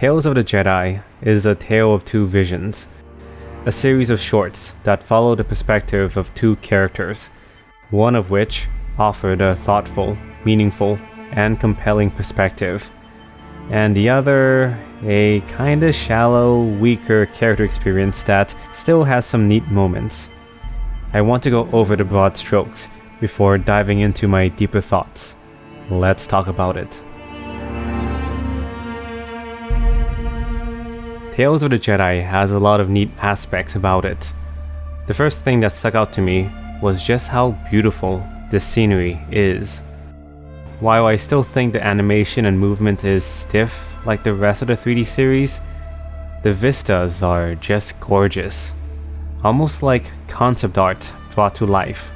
Tales of the Jedi is a tale of two visions, a series of shorts that follow the perspective of two characters, one of which offered a thoughtful, meaningful, and compelling perspective, and the other a kinda shallow, weaker character experience that still has some neat moments. I want to go over the broad strokes before diving into my deeper thoughts. Let's talk about it. Tales of the Jedi has a lot of neat aspects about it. The first thing that stuck out to me was just how beautiful the scenery is. While I still think the animation and movement is stiff like the rest of the 3D series, the vistas are just gorgeous. Almost like concept art brought to life.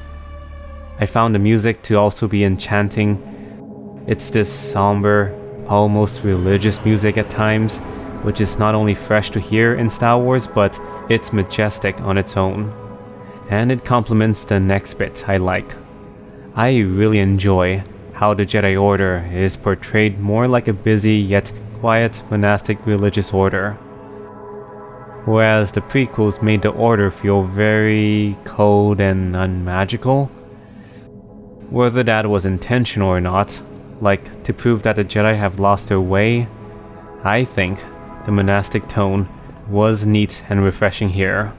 I found the music to also be enchanting. It's this somber, almost religious music at times, which is not only fresh to hear in Star Wars, but it's majestic on its own. And it complements the next bit I like. I really enjoy how the Jedi Order is portrayed more like a busy yet quiet monastic religious order. Whereas the prequels made the Order feel very cold and unmagical. Whether that was intentional or not, like to prove that the Jedi have lost their way, I think the monastic tone was neat and refreshing here.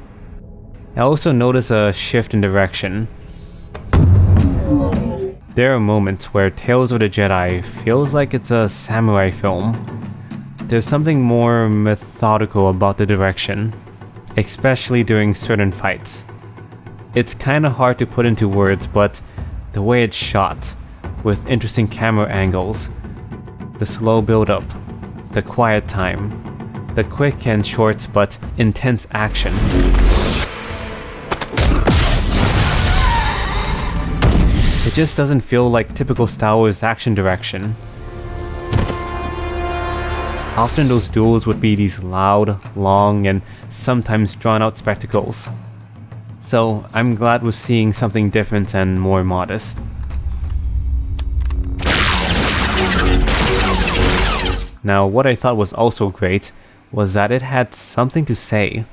I also notice a shift in direction. There are moments where Tales of the Jedi feels like it's a samurai film. There's something more methodical about the direction, especially during certain fights. It's kinda hard to put into words, but the way it's shot, with interesting camera angles, the slow build up, the quiet time, the quick and short but intense action. It just doesn't feel like typical Star Wars action direction. Often those duels would be these loud, long, and sometimes drawn out spectacles. So I'm glad we're seeing something different and more modest. Now what I thought was also great was that it had something to say.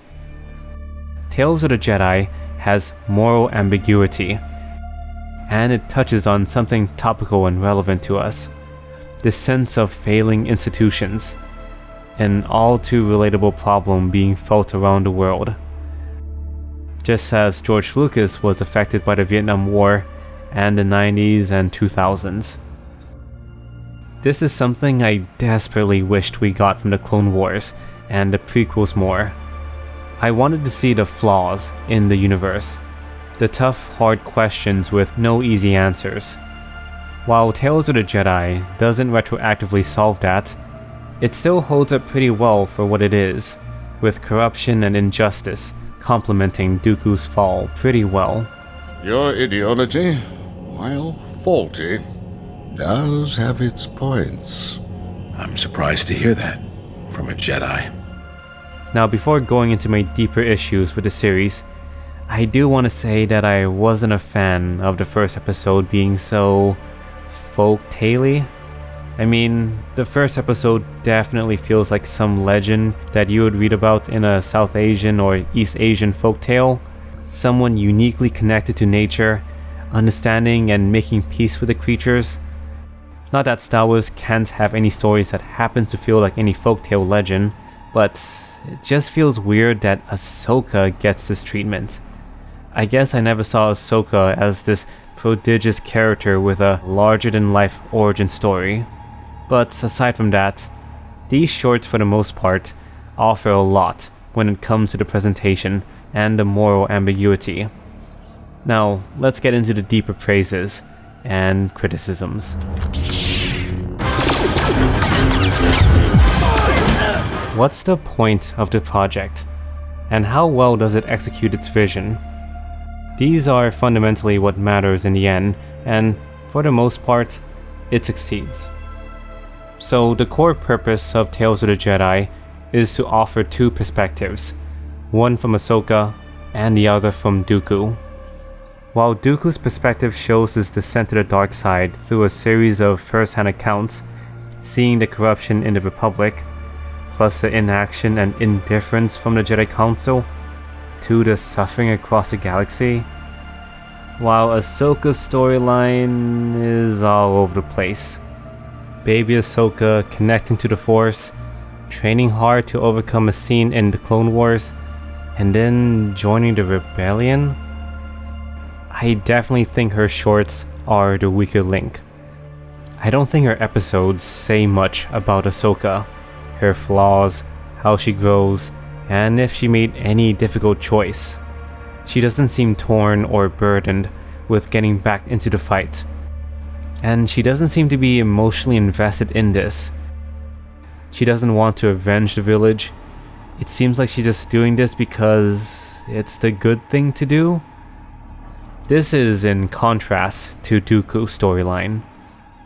Tales of the Jedi has moral ambiguity, and it touches on something topical and relevant to us. This sense of failing institutions, an all too relatable problem being felt around the world. Just as George Lucas was affected by the Vietnam War and the 90s and 2000s. This is something I desperately wished we got from the Clone Wars and the prequels more. I wanted to see the flaws in the universe, the tough, hard questions with no easy answers. While Tales of the Jedi doesn't retroactively solve that, it still holds up pretty well for what it is, with corruption and injustice complementing Dooku's fall pretty well. Your ideology, while faulty, does have its points. I'm surprised to hear that from a Jedi. Now, before going into my deeper issues with the series, I do want to say that I wasn't a fan of the first episode being so folk tale I mean, the first episode definitely feels like some legend that you would read about in a South Asian or East Asian folktale. Someone uniquely connected to nature, understanding and making peace with the creatures. Not that Star Wars can't have any stories that happen to feel like any folktale legend, but it just feels weird that Ahsoka gets this treatment. I guess I never saw Ahsoka as this prodigious character with a larger-than-life origin story. But aside from that, these shorts for the most part offer a lot when it comes to the presentation and the moral ambiguity. Now, let's get into the deeper praises and criticisms. What's the point of the project? And how well does it execute its vision? These are fundamentally what matters in the end, and for the most part, it succeeds. So the core purpose of Tales of the Jedi is to offer two perspectives, one from Ahsoka and the other from Dooku. While Dooku's perspective shows his descent to the dark side through a series of first-hand accounts, seeing the corruption in the Republic, plus the inaction and indifference from the Jedi Council, to the suffering across the galaxy, while Ahsoka's storyline is all over the place. Baby Ahsoka connecting to the Force, training hard to overcome a scene in the Clone Wars, and then joining the Rebellion? I definitely think her shorts are the weaker link. I don't think her episodes say much about Ahsoka, her flaws, how she grows, and if she made any difficult choice. She doesn't seem torn or burdened with getting back into the fight. And she doesn't seem to be emotionally invested in this. She doesn't want to avenge the village. It seems like she's just doing this because it's the good thing to do. This is in contrast to Dooku's storyline.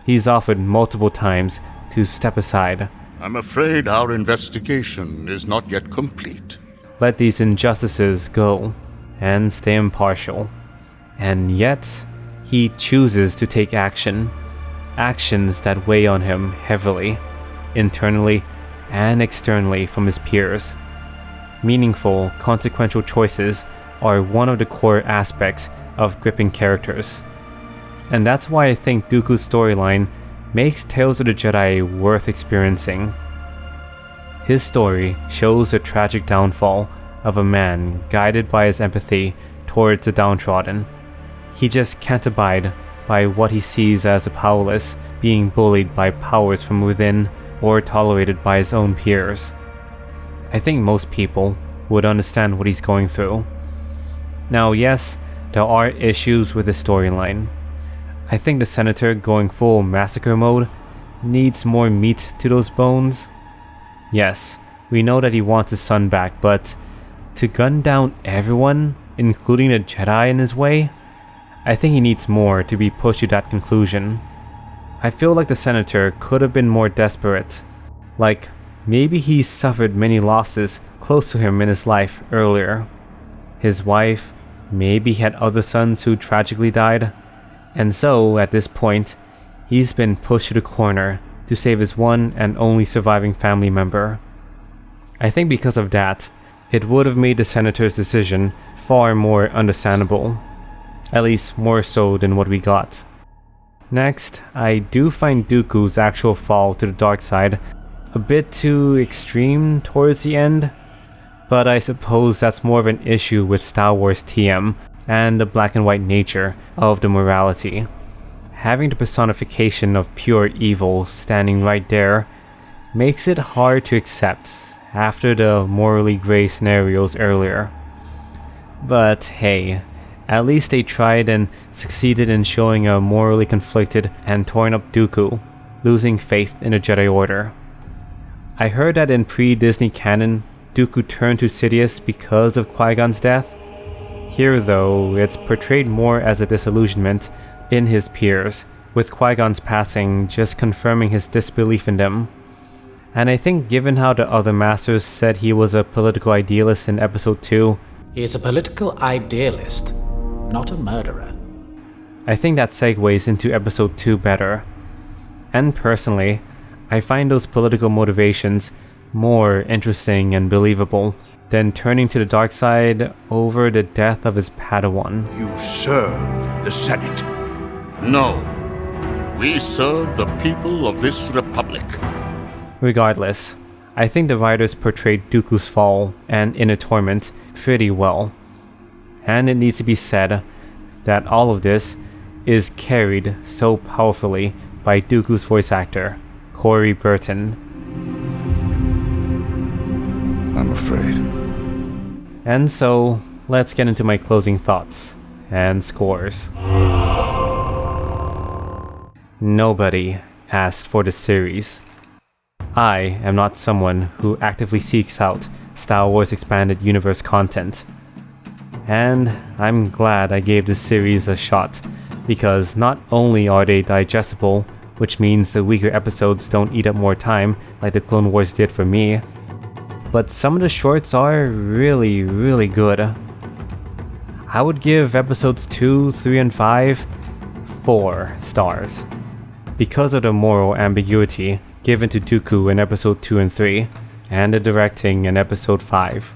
He's offered multiple times to step aside. I'm afraid our investigation is not yet complete. Let these injustices go and stay impartial. And yet, he chooses to take action. Actions that weigh on him heavily, internally and externally from his peers. Meaningful, consequential choices are one of the core aspects of gripping characters. And that's why I think Dooku's storyline makes Tales of the Jedi worth experiencing. His story shows the tragic downfall of a man guided by his empathy towards the downtrodden. He just can't abide by what he sees as the powerless being bullied by powers from within or tolerated by his own peers. I think most people would understand what he's going through. Now, yes, there are issues with the storyline. I think the senator going full massacre mode needs more meat to those bones. Yes, we know that he wants his son back, but to gun down everyone, including the Jedi in his way, I think he needs more to be pushed to that conclusion. I feel like the senator could have been more desperate. Like, maybe he suffered many losses close to him in his life earlier. His wife, maybe he had other sons who tragically died. And so, at this point, he's been pushed to the corner to save his one and only surviving family member. I think because of that, it would have made the senator's decision far more understandable. At least more so than what we got. Next, I do find Dooku's actual fall to the dark side a bit too extreme towards the end, but I suppose that's more of an issue with Star Wars TM and the black and white nature of the morality. Having the personification of pure evil standing right there makes it hard to accept after the morally grey scenarios earlier. But hey, at least they tried and succeeded in showing a morally conflicted and torn up Dooku, losing faith in the Jedi Order. I heard that in pre-Disney canon, Dooku turned to Sidious because of Qui-Gon's death. Here though, it's portrayed more as a disillusionment in his peers, with Qui-Gon's passing just confirming his disbelief in them. And I think given how the other masters said he was a political idealist in episode 2, He is a political idealist, not a murderer. I think that segues into episode 2 better. And personally, I find those political motivations more interesting and believable than turning to the dark side over the death of his Padawan. You serve the Senate. No. We serve the people of this republic. Regardless, I think the writers portrayed Dooku's fall and inner torment pretty well. And it needs to be said that all of this is carried so powerfully by Dooku's voice actor, Corey Burton. And so, let's get into my closing thoughts and scores. Nobody asked for the series. I am not someone who actively seeks out Star Wars Expanded Universe content. And I'm glad I gave this series a shot, because not only are they digestible, which means the weaker episodes don't eat up more time like the Clone Wars did for me, but some of the shorts are really, really good. I would give episodes 2, 3, and 5 4 stars. Because of the moral ambiguity given to Dooku in episode 2 and 3, and the directing in Episode 5.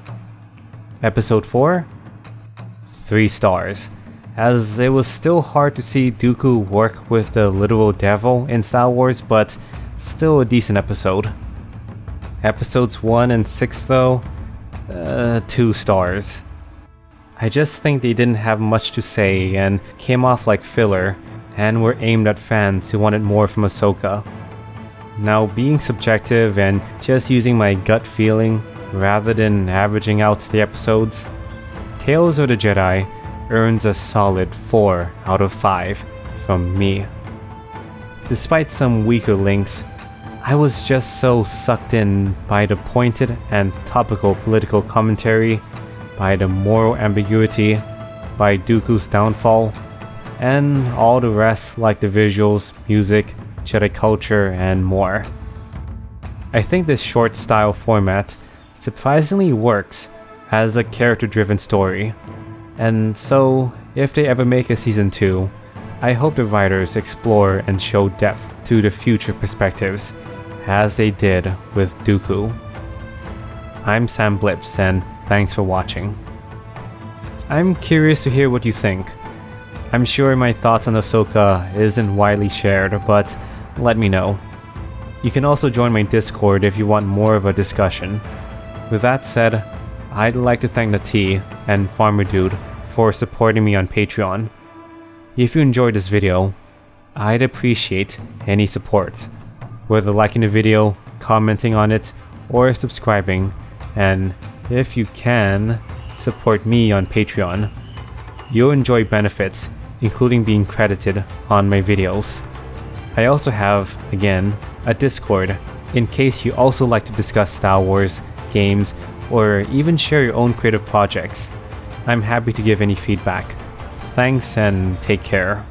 Episode 4? 3 stars, as it was still hard to see Dooku work with the literal devil in Star Wars, but still a decent episode. Episodes 1 and 6 though, uh, 2 stars. I just think they didn't have much to say and came off like filler, and were aimed at fans who wanted more from Ahsoka. Now, being subjective and just using my gut feeling rather than averaging out the episodes, Tales of the Jedi earns a solid 4 out of 5 from me. Despite some weaker links, I was just so sucked in by the pointed and topical political commentary, by the moral ambiguity, by Dooku's downfall, and all the rest like the visuals, music, Jedi culture, and more. I think this short style format surprisingly works as a character driven story, and so if they ever make a season 2, I hope the writers explore and show depth to the future perspectives, as they did with Dooku. I'm Sam Blips, and thanks for watching. I'm curious to hear what you think. I'm sure my thoughts on Ahsoka isn't widely shared, but let me know. You can also join my Discord if you want more of a discussion. With that said, I'd like to thank T and Farmer Dude for supporting me on Patreon. If you enjoyed this video, I'd appreciate any support, whether liking the video, commenting on it, or subscribing, and if you can, support me on Patreon. You'll enjoy benefits, including being credited on my videos. I also have, again, a Discord in case you also like to discuss Star Wars, games, or even share your own creative projects. I'm happy to give any feedback. Thanks and take care.